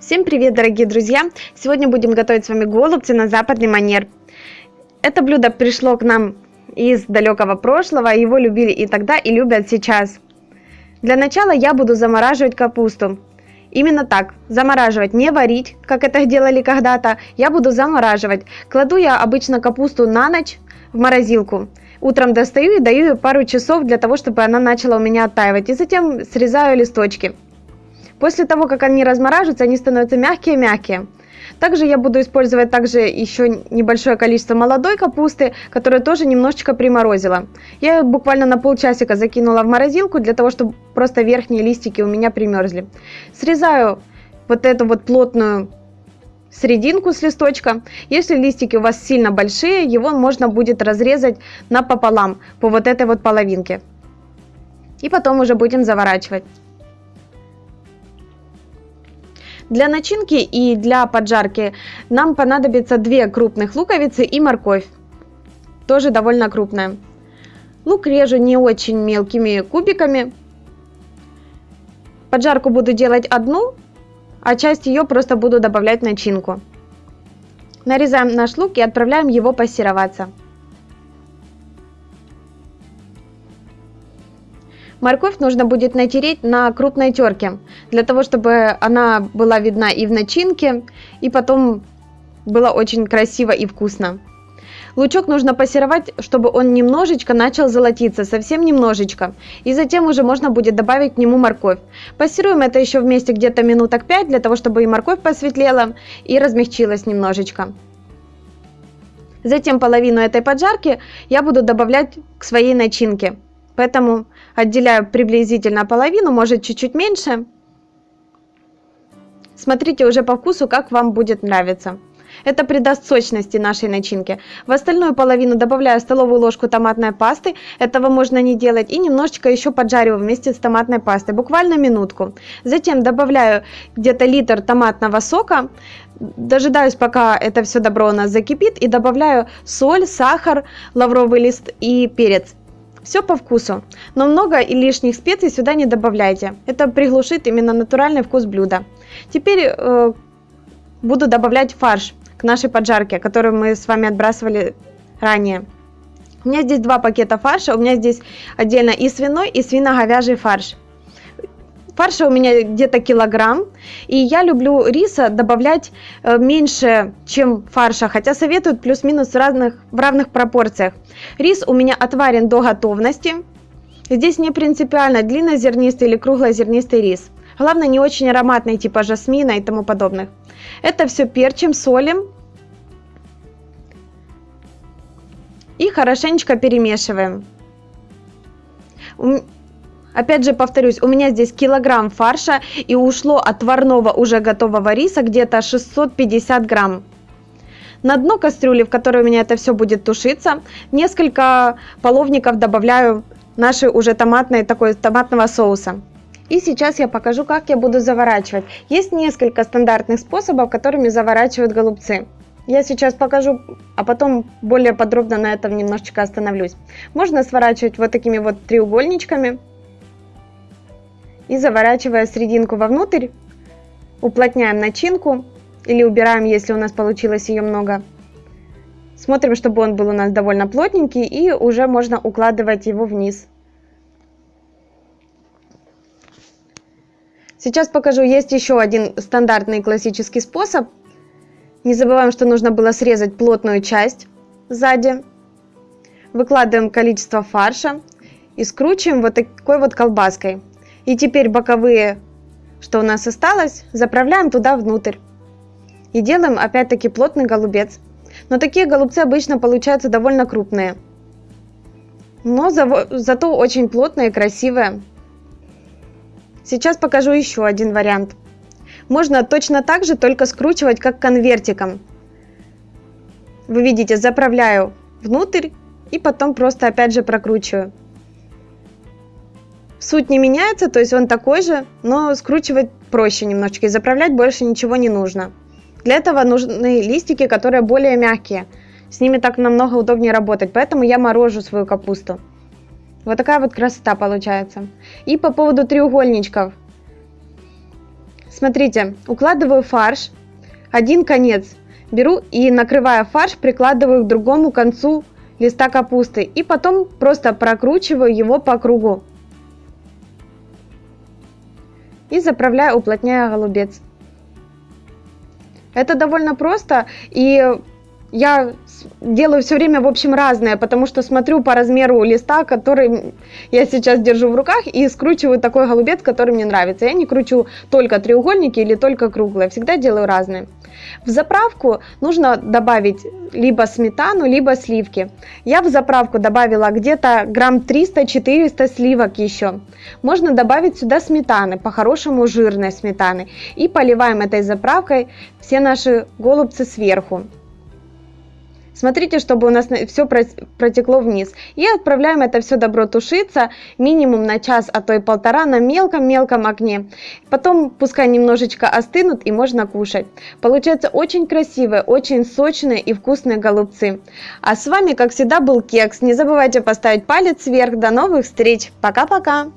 Всем привет, дорогие друзья! Сегодня будем готовить с вами голубцы на западный манер. Это блюдо пришло к нам из далекого прошлого, его любили и тогда, и любят сейчас. Для начала я буду замораживать капусту. Именно так, замораживать, не варить, как это делали когда-то, я буду замораживать. Кладу я обычно капусту на ночь в морозилку. Утром достаю и даю ее пару часов для того, чтобы она начала у меня оттаивать. И затем срезаю листочки. После того, как они размораживаются, они становятся мягкие-мягкие. Также я буду использовать также еще небольшое количество молодой капусты, которую тоже немножечко приморозила. Я ее буквально на полчасика закинула в морозилку, для того, чтобы просто верхние листики у меня примерзли. Срезаю вот эту вот плотную серединку с листочка. Если листики у вас сильно большие, его можно будет разрезать напополам по вот этой вот половинке. И потом уже будем заворачивать. Для начинки и для поджарки нам понадобится 2 крупных луковицы и морковь. Тоже довольно крупная. Лук режу не очень мелкими кубиками. Поджарку буду делать одну, а часть ее просто буду добавлять начинку. Нарезаем наш лук и отправляем его пассероваться. Морковь нужно будет натереть на крупной терке, для того, чтобы она была видна и в начинке, и потом было очень красиво и вкусно. Лучок нужно пассеровать, чтобы он немножечко начал золотиться, совсем немножечко. И затем уже можно будет добавить к нему морковь. Пассируем это еще вместе где-то минуток 5, для того, чтобы и морковь посветлела, и размягчилась немножечко. Затем половину этой поджарки я буду добавлять к своей начинке. Поэтому отделяю приблизительно половину, может чуть-чуть меньше. Смотрите уже по вкусу, как вам будет нравиться. Это придаст сочности нашей начинке. В остальную половину добавляю столовую ложку томатной пасты. Этого можно не делать. И немножечко еще поджариваю вместе с томатной пастой. Буквально минутку. Затем добавляю где-то литр томатного сока. Дожидаюсь, пока это все добро у нас закипит. И добавляю соль, сахар, лавровый лист и перец. Все по вкусу, но много и лишних специй сюда не добавляйте. Это приглушит именно натуральный вкус блюда. Теперь э, буду добавлять фарш к нашей поджарке, которую мы с вами отбрасывали ранее. У меня здесь два пакета фарша, у меня здесь отдельно и свиной, и свино-говяжий фарш. Фарша у меня где-то килограмм, и я люблю риса добавлять э, меньше, чем фарша, хотя советуют плюс-минус разных, в равных пропорциях. Рис у меня отварен до готовности. Здесь не принципиально длиннозернистый или круглозернистый рис. Главное не очень ароматный, типа жасмина и тому подобных. Это все перчим, солим. И хорошенечко перемешиваем. Опять же повторюсь, у меня здесь килограмм фарша и ушло отварного уже готового риса где-то 650 грамм. На дно кастрюли, в которой у меня это все будет тушиться, несколько половников добавляю нашей уже томатной, такой томатного соуса. И сейчас я покажу, как я буду заворачивать. Есть несколько стандартных способов, которыми заворачивают голубцы. Я сейчас покажу, а потом более подробно на этом немножечко остановлюсь. Можно сворачивать вот такими вот треугольничками и заворачивая серединку вовнутрь, уплотняем начинку или убираем, если у нас получилось ее много. Смотрим, чтобы он был у нас довольно плотненький и уже можно укладывать его вниз. Сейчас покажу, есть еще один стандартный классический способ. Не забываем, что нужно было срезать плотную часть сзади. Выкладываем количество фарша и скручиваем вот такой вот колбаской. И теперь боковые, что у нас осталось, заправляем туда внутрь. И делаем опять-таки плотный голубец. Но такие голубцы обычно получаются довольно крупные. Но за, зато очень плотные и красивые. Сейчас покажу еще один вариант. Можно точно так же, только скручивать как конвертиком. Вы видите, заправляю внутрь и потом просто опять же прокручиваю. Суть не меняется, то есть он такой же, но скручивать проще немножечко и заправлять больше ничего не нужно. Для этого нужны листики, которые более мягкие. С ними так намного удобнее работать, поэтому я морожу свою капусту. Вот такая вот красота получается. И по поводу треугольничков. Смотрите, укладываю фарш, один конец беру и накрывая фарш, прикладываю к другому концу листа капусты и потом просто прокручиваю его по кругу. И заправляю, уплотняя голубец. Это довольно просто и я делаю все время, в общем, разное, потому что смотрю по размеру листа, который я сейчас держу в руках, и скручиваю такой голубец, который мне нравится. Я не кручу только треугольники или только круглые, всегда делаю разные. В заправку нужно добавить либо сметану, либо сливки. Я в заправку добавила где-то грамм 300-400 сливок еще. Можно добавить сюда сметаны, по-хорошему жирной сметаны. И поливаем этой заправкой все наши голубцы сверху. Смотрите, чтобы у нас все протекло вниз. И отправляем это все добро тушиться минимум на час, а то и полтора на мелком-мелком огне. Потом пускай немножечко остынут и можно кушать. Получается очень красивые, очень сочные и вкусные голубцы. А с вами, как всегда, был Кекс. Не забывайте поставить палец вверх. До новых встреч. Пока-пока.